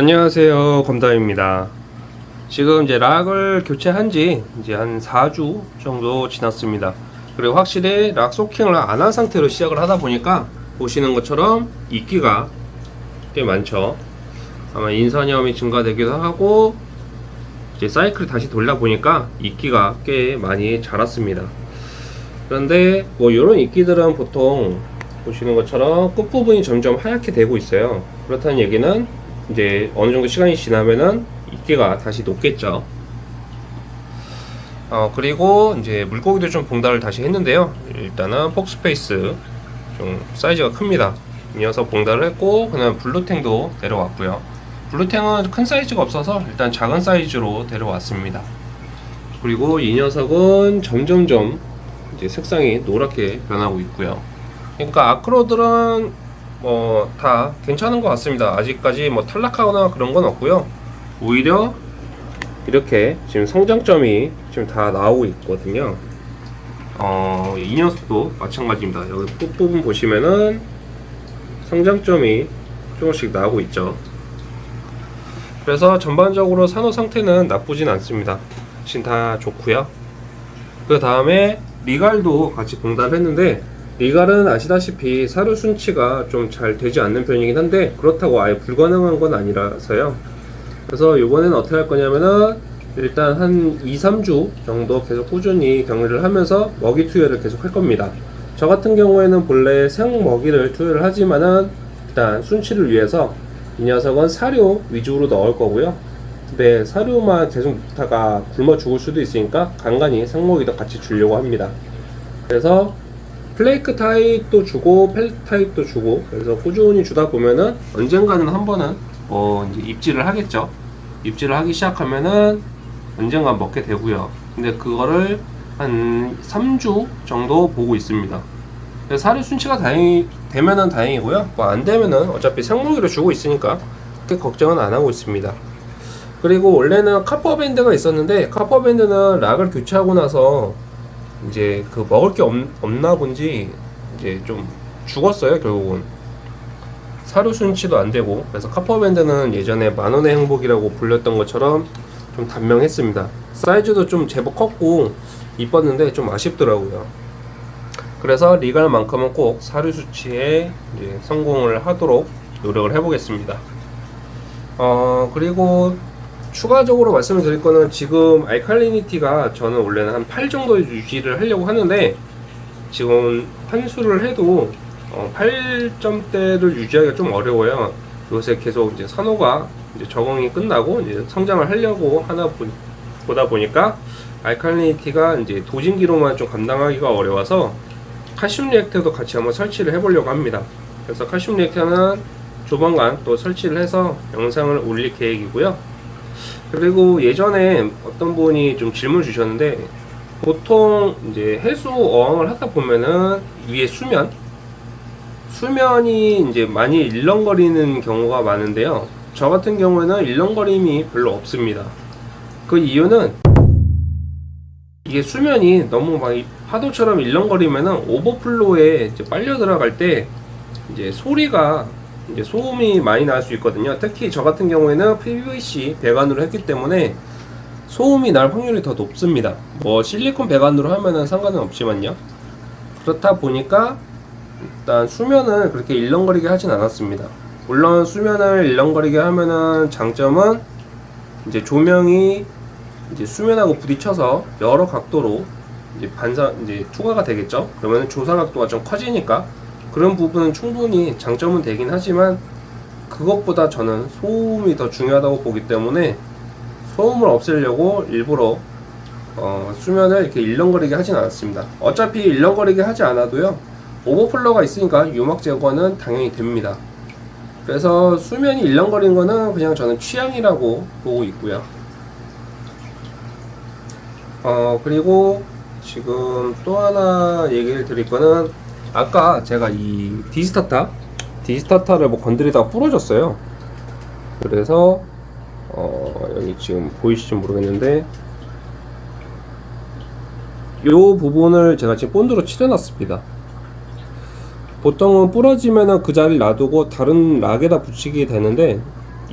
안녕하세요 검담입니다. 지금 이제 락을 교체한 지 이제 한 4주 정도 지났습니다. 그리고 확실히 락 소킹을 안 한 상태로 시작을 하다 보니까 보시는 것처럼 이끼가 꽤 많죠. 아마 인산염이 증가되기도 하고 이제 사이클을 다시 돌려 보니까 이끼가 꽤 많이 자랐습니다. 그런데 뭐 이런 이끼들은 보통 보시는 것처럼 끝부분이 점점 하얗게 되고 있어요. 그렇다는 얘기는 이제 어느 정도 시간이 지나면은 이끼가 다시 녹겠죠. 어 그리고 이제 물고기도 좀 봉달을 다시 했는데요. 일단은 foxface 좀 사이즈가 큽니다. 이 녀석 봉달을 했고 그다음 blue tang도 데려왔고요. blue tang은 큰 사이즈가 없어서 일단 작은 사이즈로 데려왔습니다. 그리고 이 녀석은 점점점 이제 색상이 노랗게 변하고 있고요. 그러니까 아크로들은 뭐 다 괜찮은 것 같습니다. 아직까지 뭐 탈락하거나 그런 건 없고요. 오히려 이렇게 지금 성장점이 지금 다 나오고 있거든요. 어, 이 녀석도 마찬가지입니다. 여기 끝부분 보시면은 성장점이 조금씩 나오고 있죠. 그래서 전반적으로 산호 상태는 나쁘진 않습니다. 지금 다 좋고요. 그 다음에 리갈도 같이 봉답했는데 리갈은 아시다시피 사료 순치가 좀 잘 되지 않는 편이긴 한데 그렇다고 아예 불가능한 건 아니라서요. 그래서 이번에는 어떻게 할 거냐면은 일단 한 2, 3주 정도 계속 꾸준히 격리를 하면서 먹이 투여를 계속 할 겁니다. 저 같은 경우에는 본래 생 먹이를 투여를 하지만은 일단 순치를 위해서 이 녀석은 사료 위주로 넣을 거고요. 근데 사료만 계속 먹다가 굶어 죽을 수도 있으니까 간간히 생먹이도 같이 주려고 합니다. 그래서 플레이크 타입도 주고 펠 타입도 주고 그래서 꾸준히 주다 보면은 언젠가는 한 번은 어 이제 입질을 하겠죠. 입질을 하기 시작하면은 언젠가 먹게 되고요. 근데 그거를 한 3주 정도 보고 있습니다. 사료 순치가 다행히 되면은 다행이고요. 뭐 안 되면은 어차피 생물기를 주고 있으니까 그렇게 걱정은 안 하고 있습니다. 그리고 원래는 카퍼밴드가 있었는데 카퍼밴드는 락을 교체하고 나서 이제 그 먹을 게 없, 없나 본지 이제 좀 죽었어요 결국은. 사료 순치도 안 되고. 그래서 카퍼밴드는 예전에 만원의 행복이라고 불렸던 것처럼 좀 단명했습니다. 사이즈도 좀 제법 컸고 이뻤는데 좀 아쉽더라고요. 그래서 리갈만큼은 꼭 사료 수치에 성공을 하도록 노력을 해보겠습니다. 어 그리고 추가적으로 말씀을 드릴 거는 지금 알칼리니티가 저는 원래는 한 8 정도 유지를 하려고 하는데 지금 환수를 해도 어 8점대를 유지하기가 좀 어려워요. 요새 계속 이제 산호가 이제 적응이 끝나고 이제 성장을 하려고 하나 보다 보니까 알칼리니티가 이제 도진기로만 좀 감당하기가 어려워서 칼슘 리액터도 같이 한번 설치를 해보려고 합니다. 그래서 칼슘 리액터는 조만간 또 설치를 해서 영상을 올릴 계획이고요 그리고 예전에 어떤 분이 좀 질문 주셨는데 보통 이제 해수 어항을 하다 보면은 위에 수면 수면이 이제 많이 일렁거리는 경우가 많은데요. 저 같은 경우에는 일렁거림이 별로 없습니다. 그 이유는 이게 수면이 너무 막 파도처럼 일렁거리면은 오버플로에 이제 빨려 들어갈 때 이제 소리가 이제 소음이 많이 날 수 있거든요. 특히 저 같은 경우에는 PVC 배관으로 했기 때문에 소음이 날 확률이 더 높습니다. 뭐 실리콘 배관으로 하면은 상관은 없지만요. 그렇다 보니까 일단 수면을 그렇게 일렁거리게 하진 않았습니다. 물론 수면을 일렁거리게 하면은 장점은 이제 조명이 이제 수면하고 부딪혀서 여러 각도로 이제 반사 이제 투과가 되겠죠? 그러면 조사 각도가 좀 커지니까 그런 부분은 충분히 장점은 되긴 하지만 그것보다 저는 소음이 더 중요하다고 보기 때문에 소음을 없애려고 일부러 어, 수면을 이렇게 일렁거리게 하진 않았습니다. 어차피 일렁거리게 하지 않아도요 오버플러가 있으니까 유막 제거는 당연히 됩니다. 그래서 수면이 일렁거리는 거는 그냥 저는 취향이라고 보고 있고요. 어 그리고 지금 또 하나 얘기를 드릴 거는 아까 제가 이 디스타타 디스타타를 뭐 건드리다가 부러졌어요 그래서 어 여기 지금 보이실지 모르겠는데 이 부분을 제가 지금 본드로 칠해놨습니다 보통은 부러지면은 그 자리를 놔두고 다른 락에다 붙이게 되는데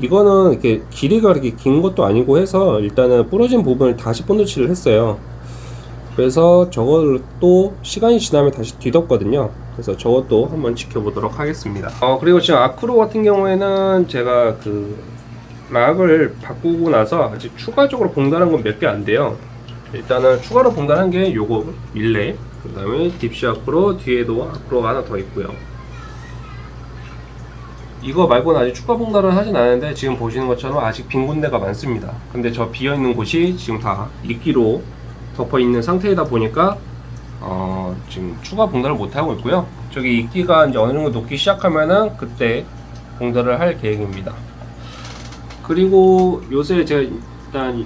이거는 이렇게 길이가 그렇게 긴 것도 아니고 해서 일단은 부러진 부분을 다시 본드칠을 했어요. 그래서 저걸 또 시간이 지나면 다시 뒤덮거든요. 그래서 저것도 한번 지켜보도록 하겠습니다. 어 그리고 지금 아크로 같은 경우에는 제가 그 락을 바꾸고 나서 아직 추가적으로 봉단한 건 몇 개 안 돼요. 일단은 추가로 봉단한 게 요거 밀레 그 다음에 딥시 아크로 뒤에도 아크로가 하나 더 있고요. 이거 말고는 아직 추가 봉단을 하진 않았는데 지금 보시는 것처럼 아직 빈 군데가 많습니다. 근데 저 비어 있는 곳이 지금 다 이끼로 덮어 있는 상태이다 보니까 어, 지금 추가 봉단을 못 하고 있고요. 저기 이끼가 이제 어느 정도 녹기 시작하면은 그때 봉단을 할 계획입니다. 그리고 요새 제가 일단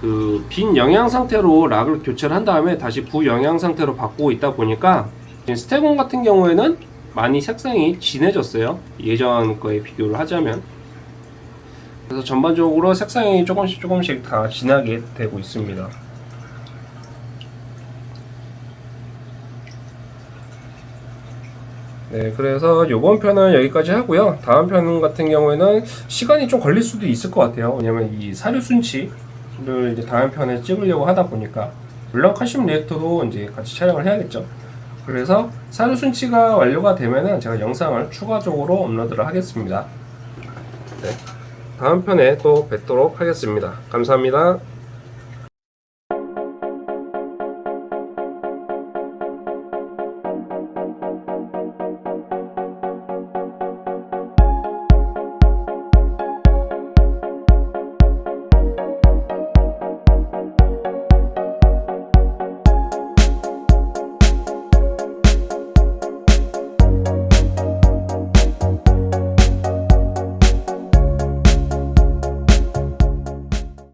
그 빈 영양 상태로 락을 교체를 한 다음에 다시 부영양 상태로 바꾸고 있다 보니까 스테곤 같은 경우에는 많이 색상이 진해졌어요. 예전 거에 비교를 하자면. 그래서 전반적으로 색상이 조금씩 조금씩 다 진하게 되고 있습니다. 네, 그래서 이번 편은 여기까지 하고요. 다음 편 같은 경우에는 시간이 좀 걸릴 수도 있을 것 같아요. 왜냐면 이 사료 순치를 이제 다음 편에 찍으려고 하다 보니까 물론 칼슘 리액터도 이제 같이 촬영을 해야겠죠. 그래서 사료 순치가 완료가 되면은 제가 영상을 추가적으로 업로드를 하겠습니다. 네, 다음 편에 또 뵙도록 하겠습니다. 감사합니다.